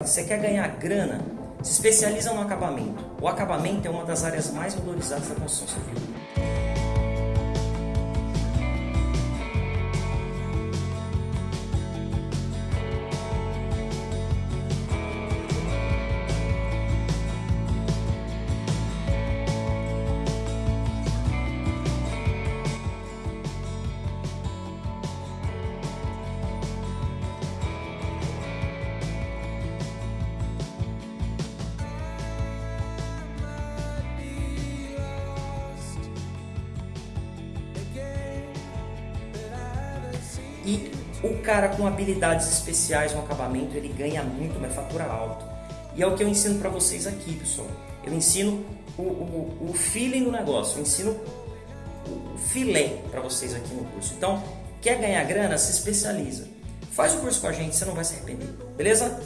Você quer ganhar grana? Se especializa no acabamento. O acabamento é uma das áreas mais valorizadas da construção civil. E o cara com habilidades especiais no acabamento, ele ganha muito, mas fatura alto. E é o que eu ensino para vocês aqui, pessoal. Eu ensino o, o, o feeling do negócio, eu ensino o filé para vocês aqui no curso. Então, quer ganhar grana? Se especializa. Faz o curso com a gente, você não vai se arrepender. Beleza?